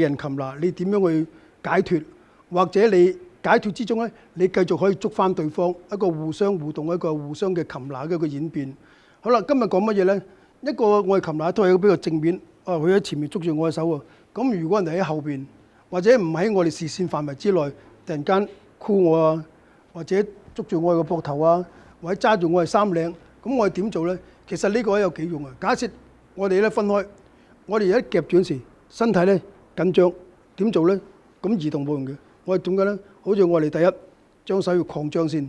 人擒拿，你點樣去解脱？或者你解脱之中咧，你繼續可以捉翻對方一個互相互動、一個互相嘅擒拿嘅一個演變。好啦，今日講乜嘢咧？一個我係擒拿，都係比較正面。啊，佢喺前面捉住我嘅手喎。咁如果人哋喺後邊，或者唔喺我哋視線範圍之內，突然間箍我啊，或者捉住我嘅膊頭啊，或者揸住我嘅衫領，咁我哋點做咧？其實呢個有幾用啊？假設我哋咧分開，我哋一夾住時，身體咧。緊張點做咧？咁移動部分嘅，我係點解咧？好似我哋第一將手要擴張先，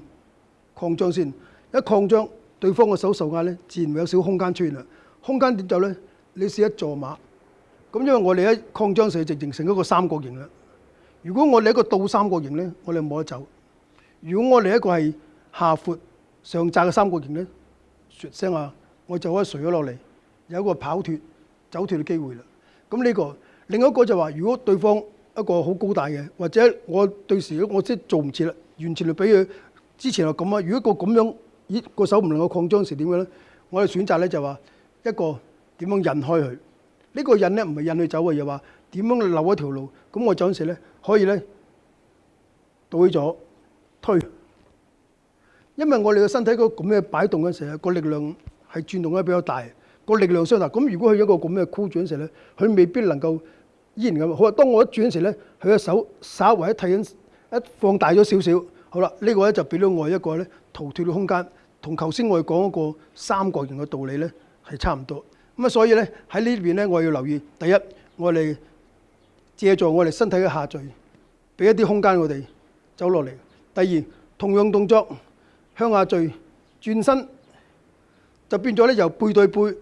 擴張先一擴張，對方個手受壓咧自然會有少少空間出現啦。空間點做咧？你試一坐馬咁，因為我哋一擴張時，直形成一個三角形啦。如果我哋一個倒三角形咧，我哋冇得走；如果我哋一個係下闊上窄嘅三角形咧，算聲啊，我就可以垂咗落嚟，有一個跑脱走脱嘅機會啦。咁呢個。另一個就話，如果對方一個好高大嘅，或者我對時我即係做唔切啦，完全就俾佢之前係咁啊。如果個咁樣，咦個手唔能夠擴張時點樣咧，我嘅選擇咧就話一個點樣引開佢。呢個引咧唔係引佢走嘅，而話點樣留一條路。咁我掌時咧可以咧倒起咗推，因為我哋嘅身體個咁嘅擺動嘅時候，個力量係轉動咧比較大，個力量相等。咁如果佢一個咁嘅箍掌時咧，佢未必能夠。依然咁，好啊！當我一轉時咧，佢嘅手稍微一睇緊，一放大咗少少，好啦，呢個咧就俾咗我一個咧逃脫嘅空間。同頭先我哋講嗰個三角形嘅道理咧，係差唔多。咁啊，所以咧喺呢邊咧，我哋要留意：第一，我哋借助我哋身體嘅下墜，俾一啲空間我哋走落嚟；第二，同樣動作，向下墜轉身，就變咗咧由背對背，佢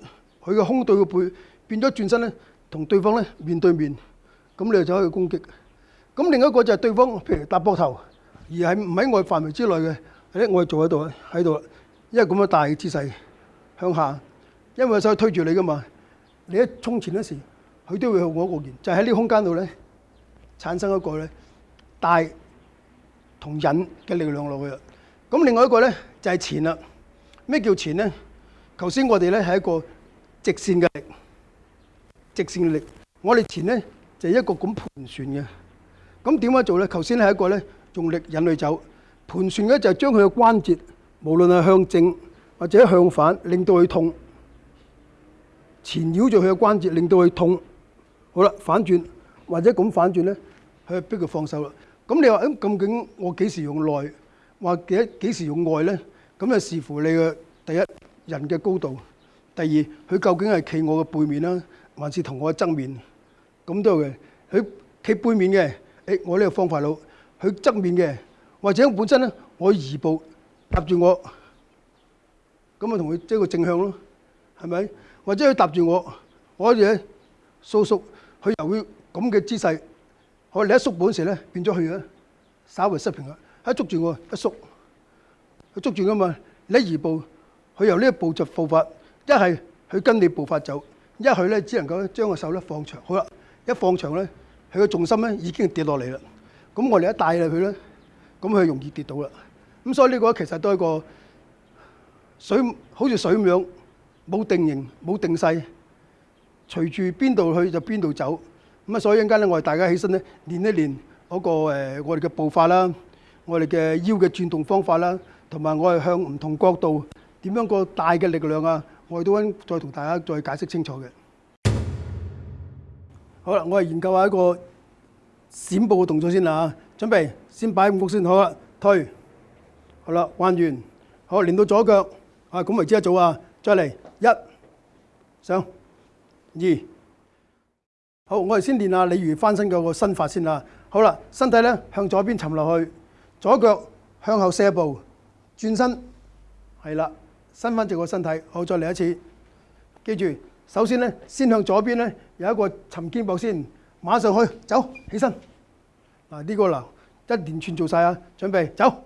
嘅胸對個背，變咗轉身咧。同對方咧面對面，咁你就可以攻擊。咁另一個就係對方譬如搭膊頭，而係唔喺我範圍之內嘅，咧我係做喺度，喺度。因為咁樣大嘅姿勢，向下，因為個手推住你噶嘛，你一衝前嗰時，佢都會向我過嚟。就喺呢空間度咧，產生一個咧大同引嘅力量落去。咁另外一個咧就係前啦。咩叫前咧？頭先我哋咧係一個直線嘅力。直線力，我哋前咧就一個咁盤旋嘅。咁點樣做咧？頭先係一個咧，用力引佢走。盤旋咧就將佢嘅關節，無論係向正或者向反，令到佢痛，纏繞住佢嘅關節，令到佢痛。好啦，反轉或者咁反轉咧，佢逼佢放手啦。咁你話誒，究竟我幾時用內，或者幾時用外咧？咁就視乎你嘅第一人嘅高度，第二佢究竟係企我嘅背面啦。還是同我爭面咁都嘅，佢企背面嘅，誒我呢個方法佬，佢側面嘅，或者本身咧我移步搭住我，咁啊同佢即係個正向咯，係咪？或者佢搭住我，我嘢縮縮，佢由咁嘅姿勢，我你一縮本時咧變咗去啊，稍微失平衡，一捉住我一縮，佢捉住噶嘛，你一移步，佢由呢個步驟步伐，一係佢跟你步伐走。一去咧，只能夠將個手咧放長，好啦，一放長咧，佢個重心咧已經跌落嚟啦。咁我哋一帶入佢咧，咁佢容易跌到啦。咁所以呢個其實都係個水，好似水咁樣，冇定型，冇定勢，隨住邊度去就邊度走。咁啊，所以一間咧，我哋大家起身咧練一練嗰個我哋嘅步法啦，我哋嘅腰嘅轉動方法啦，同埋我哋向唔同角度點樣個大嘅力量啊！我哋都揾再同大家再解釋清楚嘅。好啦，我係研究下一個閃步嘅動作先啦準備先擺五谷先好啦，推，好啦，彎完，好，練到左腳，啊，咁咪即一做啊，再嚟一上二，好，我哋先練下李魚翻身嘅個身法先啦。好啦，身體咧向左邊沉落去，左腳向後射步，轉身，係啦。伸翻直個身體，好，再嚟一次。記住，首先咧，先向左邊咧有一個沉肩膊先，馬上去走，起身。嗱，呢個啦一連串做晒啊，準備走。